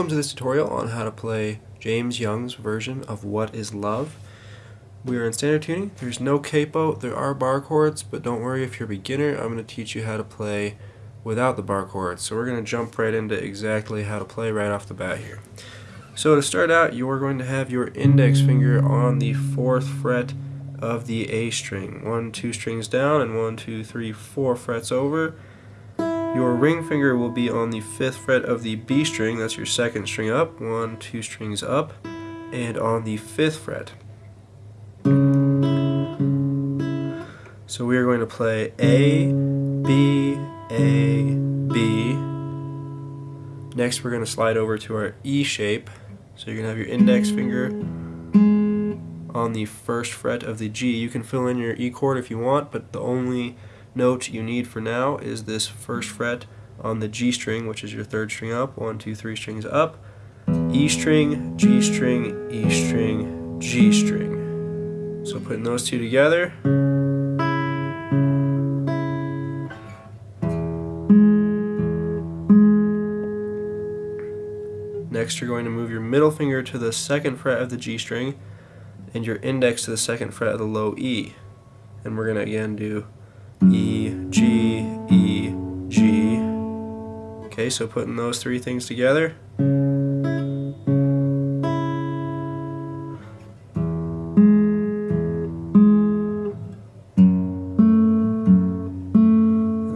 Welcome to this tutorial on how to play Jaymes Young's version of What is Love. We are in standard tuning. There's no capo. There are bar chords, but don't worry if you're a beginner. I'm going to teach you how to play without the bar chords. So we're going to jump right into exactly how to play right off the bat here. So to start out, you are going to have your index finger on the fourth fret of the A string. One, two strings down, and one, two, three, four frets over. Your ring finger will be on the fifth fret of the B string, that's your second string up, one, two strings up, and on the fifth fret. So we are going to play A, B, A, B. Next we're going to slide over to our E shape. So you're going to have your index finger on the first fret of the G. You can fill in your E chord if you want, but the only note you need for now is this first fret on the G string, which is your third string up, one, two, three strings up, E string, G string, E string, G string. So putting those two together, Next you're going to move your middle finger to the second fret of the G string and your index to the second fret of the low E. And we're going to again do Okay, so putting those three things together. And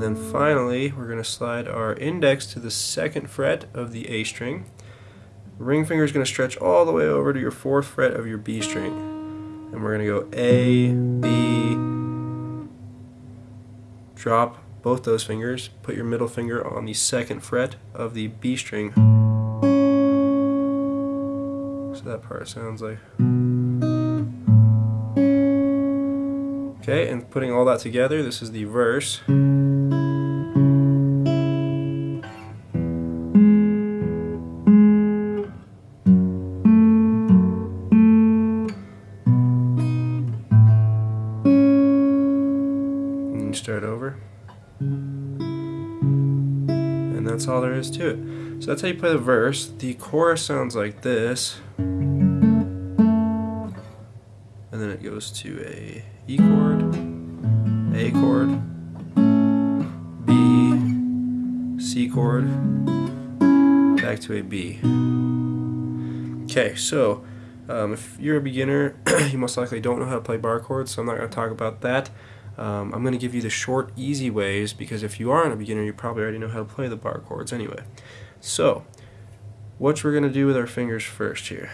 then finally, we're going to slide our index to the second fret of the A string. Ring finger is going to stretch all the way over to your fourth fret of your B string. And we're going to go A, B, drop both those fingers, put your middle finger on the second fret of the B string. So that part sounds like. Okay, and putting all that together, this is the verse. That's all there is to it. So that's how you play the verse. The chorus sounds like this. And then it goes to a E chord, A chord, B, C chord, back to a B. Okay, so um, if you're a beginner, you most likely don't know how to play bar chords, so I'm not going to talk about that. Um, I'm going to give you the short, easy ways because if you aren't a beginner, you probably already know how to play the bar chords anyway. So, what we're going to do with our fingers first here,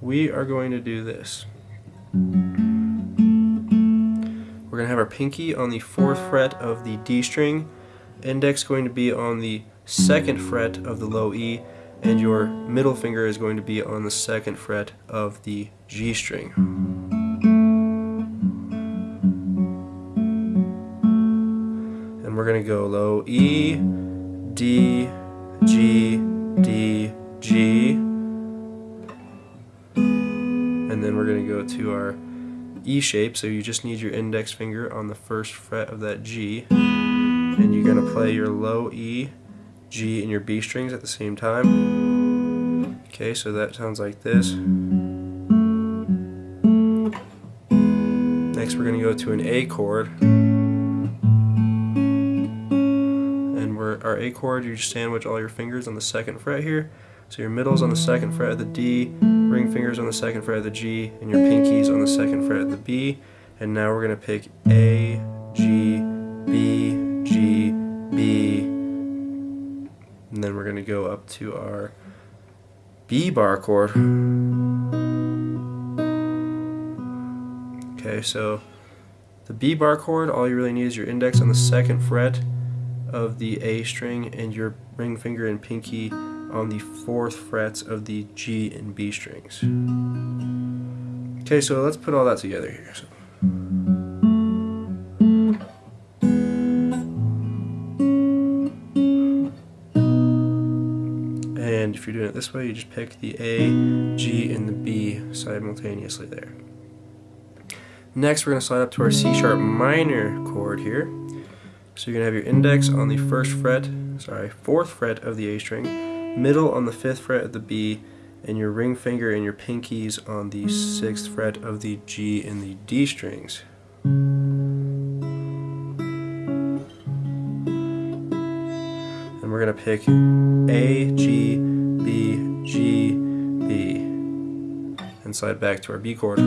we are going to do this. We're going to have our pinky on the fourth fret of the D string, index going to be on the second fret of the low E, and your middle finger is going to be on the second fret of the G string. We're going to go low E, D, G, D, G. And then we're going to go to our E shape, so you just need your index finger on the first fret of that G. And you're going to play your low E, G, and your B strings at the same time. Okay, so that sounds like this. Next we're going to go to an A chord. Our A chord, you just sandwich all your fingers on the second fret here. So your middle's on the second fret of the D, ring fingers on the second fret of the G, and your pinkies on the second fret of the B. And now we're going to pick A, G, B, G, B. And then we're going to go up to our B bar chord. Okay, so the B bar chord, all you really need is your index on the second fret of the A string and your ring finger and pinky on the fourth frets of the G and B strings. Okay, so let's put all that together here. So. And if you're doing it this way, you just pick the A, G, and the B simultaneously there. Next, we're going to slide up to our C sharp minor chord here. So you're going to have your index on the first fret, sorry, fourth fret of the A string, middle on the fifth fret of the B, and your ring finger and your pinkies on the sixth fret of the G and the D strings. And we're going to pick A, G, B, G, B, and slide back to our B chord.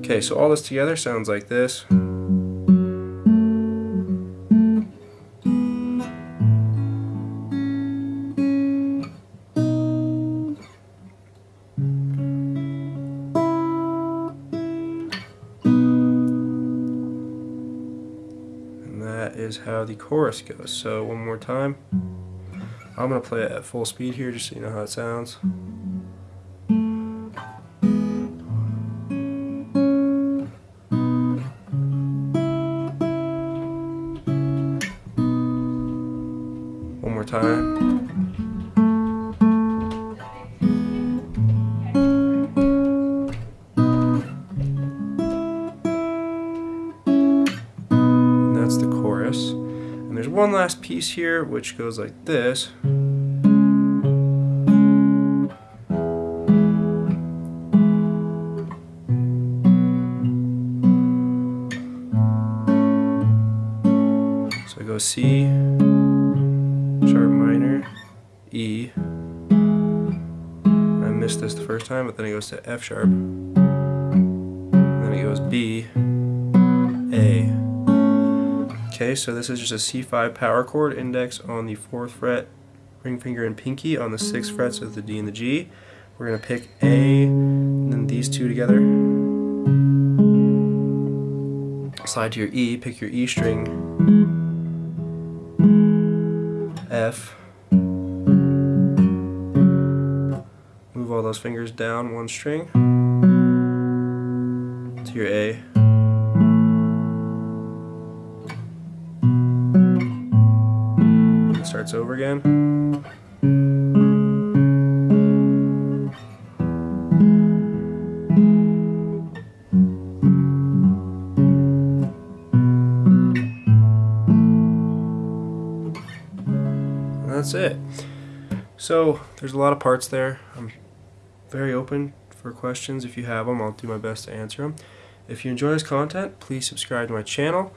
Okay, so all this together sounds like this. Is how the chorus goes. So one more time. I'm going to play it at full speed here just so you know how it sounds. One more time. One last piece here which goes like this. So I go C, sharp minor, E. I missed this the first time, but then it goes to F sharp. And then it goes B. Okay, so this is just a C5 power chord index on the 4th fret, ring finger and pinky on the 6 frets of the D and the G. We're going to pick A, and then these two together. Slide to your E, pick your E string, F, move all those fingers down one string to your A. starts over again. And that's it. So there's a lot of parts there. I'm very open for questions. If you have them, I'll do my best to answer them. If you enjoy this content, please subscribe to my channel.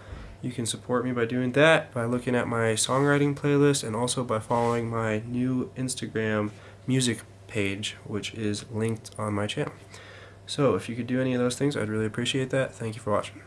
You can support me by doing that, by looking at my songwriting playlist, and also by following my new Instagram music page, which is linked on my channel. So if you could do any of those things, I'd really appreciate that. Thank you for watching.